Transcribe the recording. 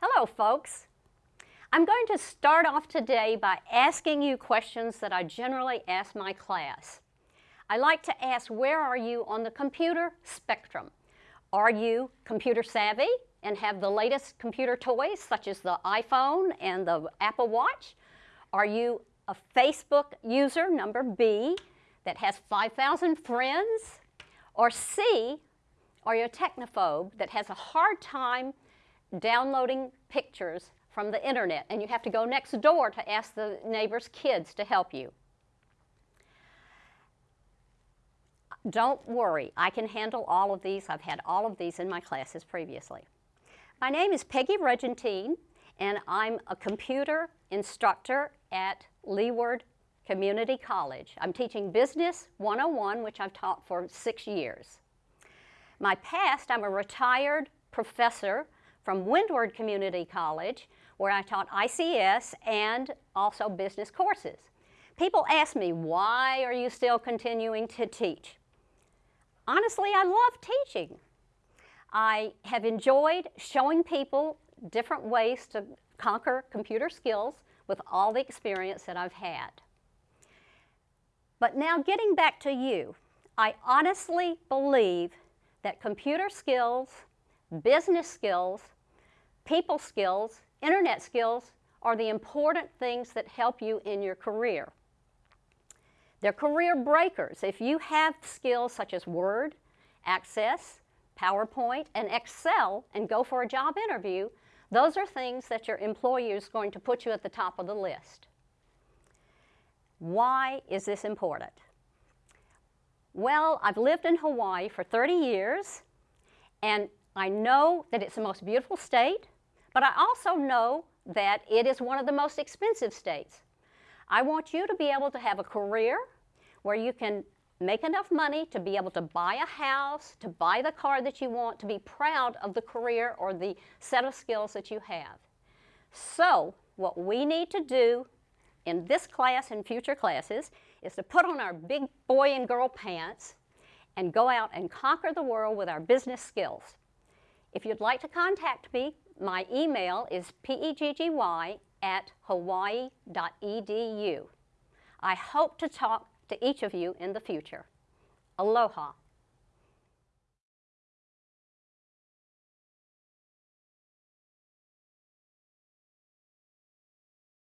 Hello, folks. I'm going to start off today by asking you questions that I generally ask my class. I like to ask, where are you on the computer spectrum? Are you computer savvy and have the latest computer toys, such as the iPhone and the Apple Watch? Are you a Facebook user, number B, that has 5,000 friends? Or C, are you a technophobe that has a hard time downloading pictures from the internet and you have to go next door to ask the neighbor's kids to help you? Don't worry, I can handle all of these. I've had all of these in my classes previously. My name is Peggy Regentine, and I'm a computer instructor at Leeward Community College. I'm teaching Business 101, which I've taught for six years. My past, I'm a retired professor from Windward Community College, where I taught ICS and also business courses. People ask me, why are you still continuing to teach? Honestly, I love teaching. I have enjoyed showing people different ways to conquer computer skills with all the experience that I've had. But now getting back to you, I honestly believe that computer skills, business skills, people skills, internet skills are the important things that help you in your career. They're career breakers. If you have skills such as Word, Access, PowerPoint, and Excel and go for a job interview, those are things that your employer is going to put you at the top of the list. Why is this important? Well, I've lived in Hawaii for 30 years, and I know that it's the most beautiful state, but I also know that it is one of the most expensive states. I want you to be able to have a career where you can make enough money to be able to buy a house, to buy the car that you want, to be proud of the career or the set of skills that you have. So what we need to do in this class and future classes is to put on our big boy and girl pants and go out and conquer the world with our business skills. If you'd like to contact me, my email is peggy at hawaii.edu. I hope to talk to each of you in the future. Aloha.